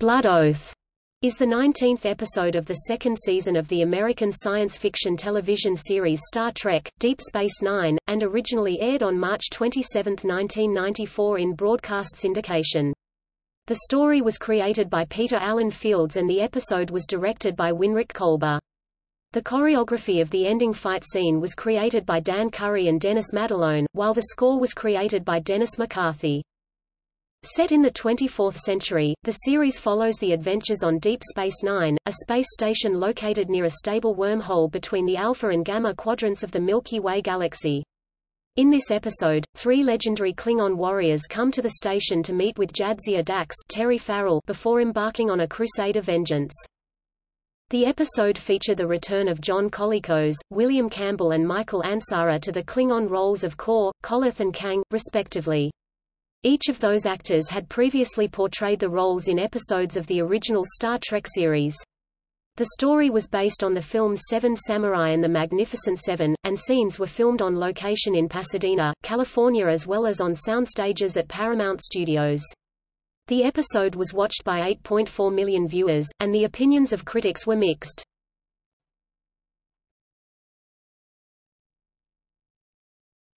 Blood Oath is the 19th episode of the second season of the American science fiction television series Star Trek, Deep Space Nine, and originally aired on March 27, 1994 in broadcast syndication. The story was created by Peter Allen Fields and the episode was directed by Winrich Kolbe. The choreography of the ending fight scene was created by Dan Curry and Dennis Madalone, while the score was created by Dennis McCarthy. Set in the 24th century, the series follows the adventures on Deep Space Nine, a space station located near a stable wormhole between the Alpha and Gamma quadrants of the Milky Way galaxy. In this episode, three legendary Klingon warriors come to the station to meet with Jadzia Dax Terry Farrell before embarking on a crusade of vengeance. The episode featured the return of John Colicos, William Campbell and Michael Ansara to the Klingon roles of Kor, Koloth and Kang, respectively. Each of those actors had previously portrayed the roles in episodes of the original Star Trek series. The story was based on the films Seven Samurai and The Magnificent Seven, and scenes were filmed on location in Pasadena, California as well as on sound stages at Paramount Studios. The episode was watched by 8.4 million viewers, and the opinions of critics were mixed.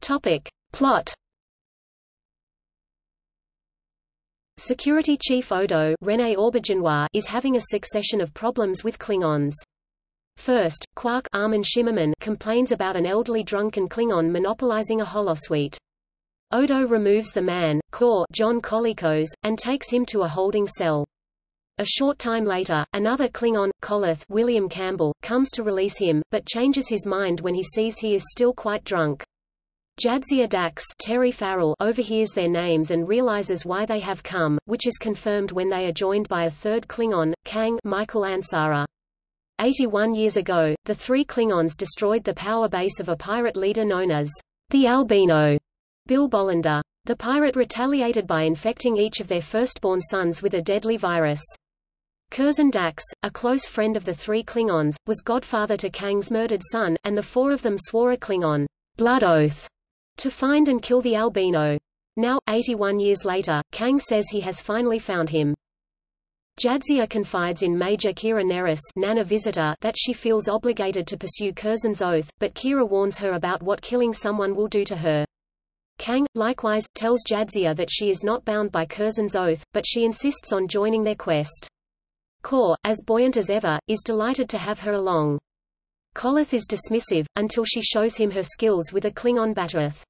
Topic. Plot Security Chief Odo René Auberjonois is having a succession of problems with Klingons. First, Quark Armin Shimerman complains about an elderly drunken Klingon monopolizing a holosuite. Odo removes the man, Kor John Colicos, and takes him to a holding cell. A short time later, another Klingon, Koloth William Campbell, comes to release him, but changes his mind when he sees he is still quite drunk. Jadzia Dax Terry Farrell overhears their names and realizes why they have come, which is confirmed when they are joined by a third Klingon, Kang Michael Ansara. 81 years ago, the three Klingons destroyed the power base of a pirate leader known as the Albino, Bill Bolender. The pirate retaliated by infecting each of their firstborn sons with a deadly virus. Curzon Dax, a close friend of the three Klingons, was godfather to Kang's murdered son, and the four of them swore a Klingon blood oath to find and kill the albino. Now, 81 years later, Kang says he has finally found him. Jadzia confides in Major Kira Nerys Nana Visitor that she feels obligated to pursue Curzon's oath, but Kira warns her about what killing someone will do to her. Kang, likewise, tells Jadzia that she is not bound by Curzon's oath, but she insists on joining their quest. Kor, as buoyant as ever, is delighted to have her along. Koloth is dismissive, until she shows him her skills with a Klingon Bat'leth.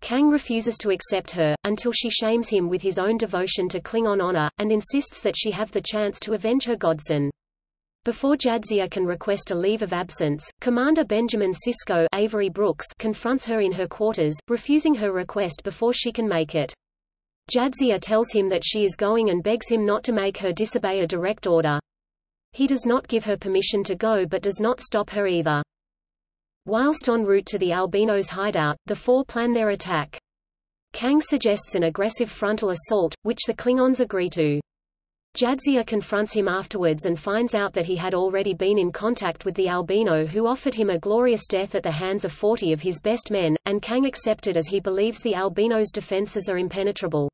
Kang refuses to accept her, until she shames him with his own devotion to Klingon honor, and insists that she have the chance to avenge her godson. Before Jadzia can request a leave of absence, Commander Benjamin Sisko Avery Brooks confronts her in her quarters, refusing her request before she can make it. Jadzia tells him that she is going and begs him not to make her disobey a direct order. He does not give her permission to go but does not stop her either. Whilst en route to the Albino's hideout, the four plan their attack. Kang suggests an aggressive frontal assault, which the Klingons agree to. Jadzia confronts him afterwards and finds out that he had already been in contact with the albino who offered him a glorious death at the hands of 40 of his best men, and Kang accepted as he believes the albino's defenses are impenetrable.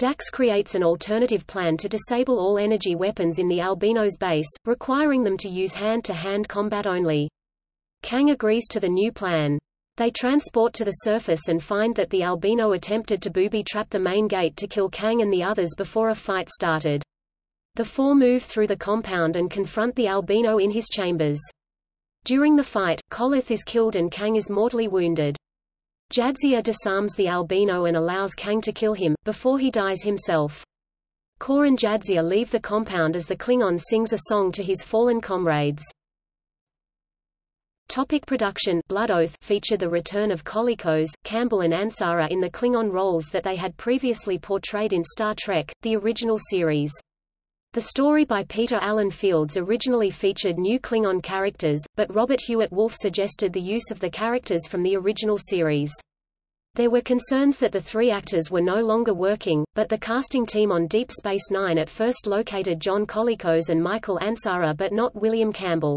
Dax creates an alternative plan to disable all energy weapons in the albino's base, requiring them to use hand-to-hand -hand combat only. Kang agrees to the new plan. They transport to the surface and find that the albino attempted to booby-trap the main gate to kill Kang and the others before a fight started. The four move through the compound and confront the albino in his chambers. During the fight, Koloth is killed and Kang is mortally wounded. Jadzia disarms the albino and allows Kang to kill him, before he dies himself. Kor and Jadzia leave the compound as the Klingon sings a song to his fallen comrades. Topic production Blood Oath featured the return of Colicos, Campbell and Ansara in the Klingon roles that they had previously portrayed in Star Trek, the original series. The story by Peter Allen Fields originally featured new Klingon characters, but Robert Hewitt Wolfe suggested the use of the characters from the original series. There were concerns that the three actors were no longer working, but the casting team on Deep Space Nine at first located John Colicos and Michael Ansara but not William Campbell.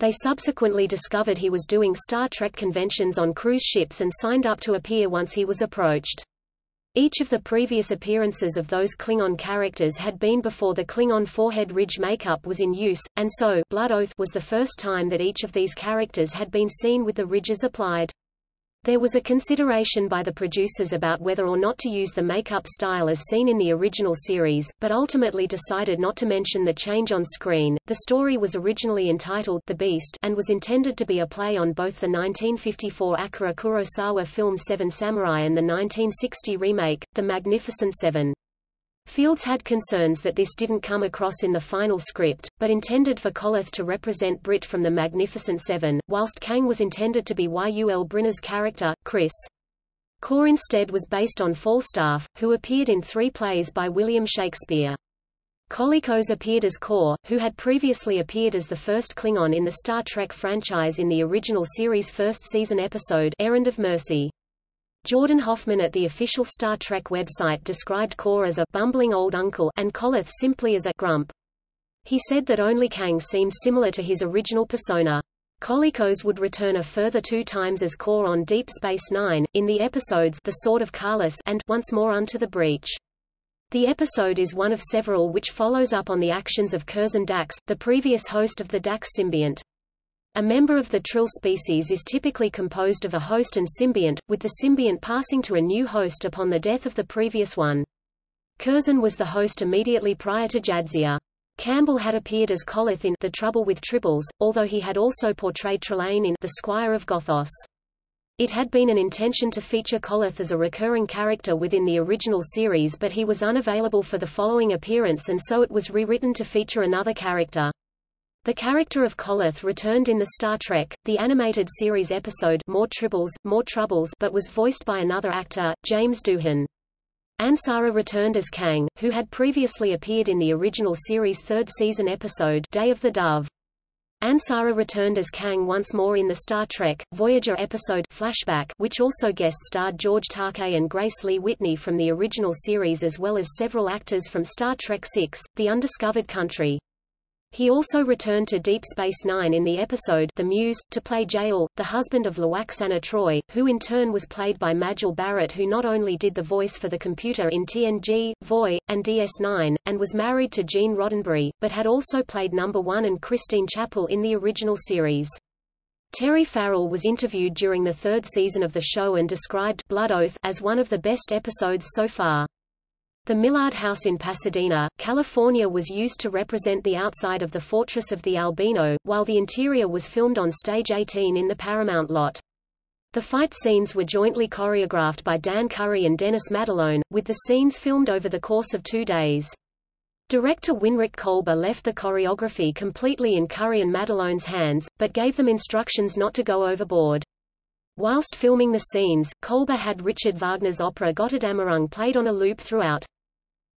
They subsequently discovered he was doing Star Trek conventions on cruise ships and signed up to appear once he was approached. Each of the previous appearances of those Klingon characters had been before the Klingon forehead ridge makeup was in use, and so Blood Oath was the first time that each of these characters had been seen with the ridges applied. There was a consideration by the producers about whether or not to use the makeup style as seen in the original series, but ultimately decided not to mention the change on screen. The story was originally entitled The Beast and was intended to be a play on both the 1954 Akira Kurosawa film Seven Samurai and the 1960 remake, The Magnificent Seven. Fields had concerns that this didn't come across in the final script, but intended for Koloth to represent Britt from the Magnificent Seven, whilst Kang was intended to be Yul Brynner's character, Chris. Kor instead was based on Falstaff, who appeared in three plays by William Shakespeare. Colicos appeared as Kor, who had previously appeared as the first Klingon in the Star Trek franchise in the original series' first season episode Errand of Mercy. Jordan Hoffman at the official Star Trek website described Kor as a bumbling old uncle and Koloth simply as a grump. He said that only Kang seemed similar to his original persona. Colicos would return a further two times as Kor on Deep Space Nine, in the episodes The Sword of Kahless and Once More Unto the Breach. The episode is one of several which follows up on the actions of Curzon Dax, the previous host of the Dax symbiont. A member of the Trill species is typically composed of a host and symbiont, with the symbiont passing to a new host upon the death of the previous one. Curzon was the host immediately prior to Jadzia. Campbell had appeared as Koloth in The Trouble with Tribbles, although he had also portrayed Trelane in The Squire of Gothos. It had been an intention to feature Koloth as a recurring character within the original series but he was unavailable for the following appearance and so it was rewritten to feature another character. The character of Koloth returned in the Star Trek, the animated series episode More Tribbles, More Troubles but was voiced by another actor, James Doohan. Ansara returned as Kang, who had previously appeared in the original series' third season episode Day of the Dove. Ansara returned as Kang once more in the Star Trek, Voyager episode Flashback which also guest-starred George Takei and Grace Lee Whitney from the original series as well as several actors from Star Trek VI, The Undiscovered Country. He also returned to Deep Space Nine in the episode The Muse, to play Jael, the husband of Lwaxana Troi, who in turn was played by Majel Barrett who not only did the voice for the computer in TNG, Voy, and DS9, and was married to Gene Roddenberry, but had also played Number One and Christine Chapel in the original series. Terry Farrell was interviewed during the third season of the show and described Blood Oath as one of the best episodes so far. The Millard House in Pasadena, California was used to represent the outside of the Fortress of the Albino, while the interior was filmed on Stage 18 in the Paramount lot. The fight scenes were jointly choreographed by Dan Curry and Dennis Madalone, with the scenes filmed over the course of two days. Director Winrich Kolbe left the choreography completely in Curry and Madalone's hands, but gave them instructions not to go overboard. Whilst filming the scenes, Kolbe had Richard Wagner's opera Götterdämmerung played on a loop throughout.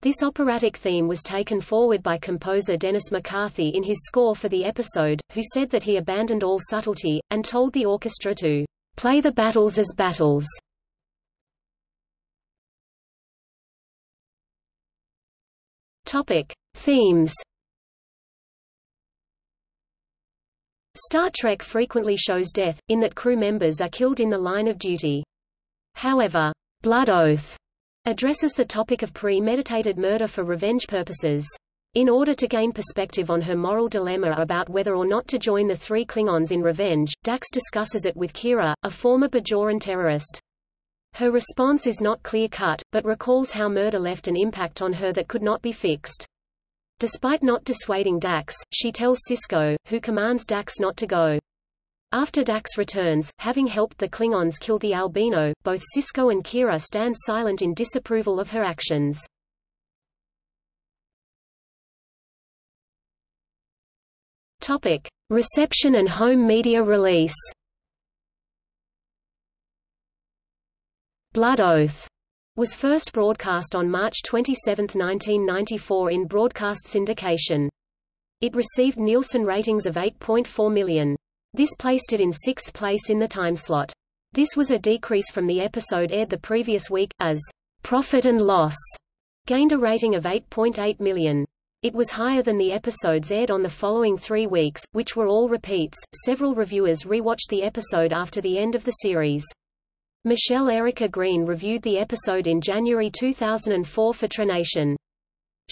This operatic theme was taken forward by composer Dennis McCarthy in his score for the episode, who said that he abandoned all subtlety, and told the orchestra to play the battles as battles. Topic. Themes Star Trek frequently shows death, in that crew members are killed in the line of duty. However, Blood Oath addresses the topic of premeditated murder for revenge purposes. In order to gain perspective on her moral dilemma about whether or not to join the three Klingons in revenge, Dax discusses it with Kira, a former Bajoran terrorist. Her response is not clear-cut, but recalls how murder left an impact on her that could not be fixed. Despite not dissuading Dax, she tells Sisko, who commands Dax not to go. After Dax returns, having helped the Klingons kill the albino, both Sisko and Kira stand silent in disapproval of her actions. Topic: Reception and home media release. Blood Oath was first broadcast on March 27, 1994 in broadcast syndication. It received Nielsen ratings of 8.4 million. This placed it in sixth place in the timeslot. This was a decrease from the episode aired the previous week, as Profit and Loss gained a rating of 8.8 million. It was higher than the episodes aired on the following three weeks, which were all repeats. Several reviewers rewatched the episode after the end of the series. Michelle Erica Green reviewed the episode in January 2004 for TrekNation.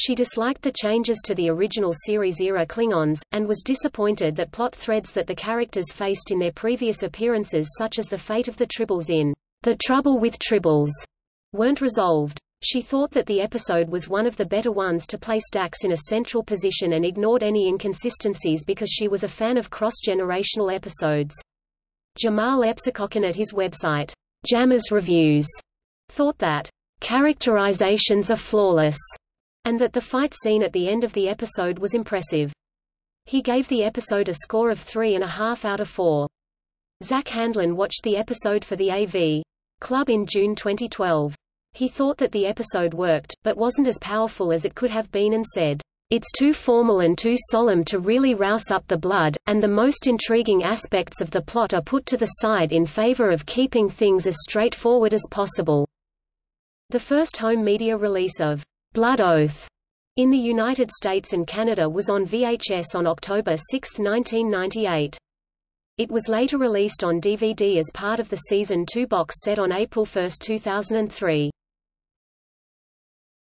She disliked the changes to the original series-era Klingons, and was disappointed that plot threads that the characters faced in their previous appearances such as the fate of the Tribbles in The Trouble with Tribbles weren't resolved. She thought that the episode was one of the better ones to place Dax in a central position and ignored any inconsistencies because she was a fan of cross-generational episodes. Jamahl Epsicokhan at his website, Jammers Reviews, thought that characterizations are flawless, and that the fight scene at the end of the episode was impressive. He gave the episode a score of three and a half out of four. Zack Handlen watched the episode for the AV Club in June 2012. He thought that the episode worked, but wasn't as powerful as it could have been and said, "...it's too formal and too solemn to really rouse up the blood, and the most intriguing aspects of the plot are put to the side in favor of keeping things as straightforward as possible." The first home media release of Blood Oath in the United States and Canada was on VHS on October 6, 1998. It was later released on DVD as part of the Season 2 box set on April 1, 2003.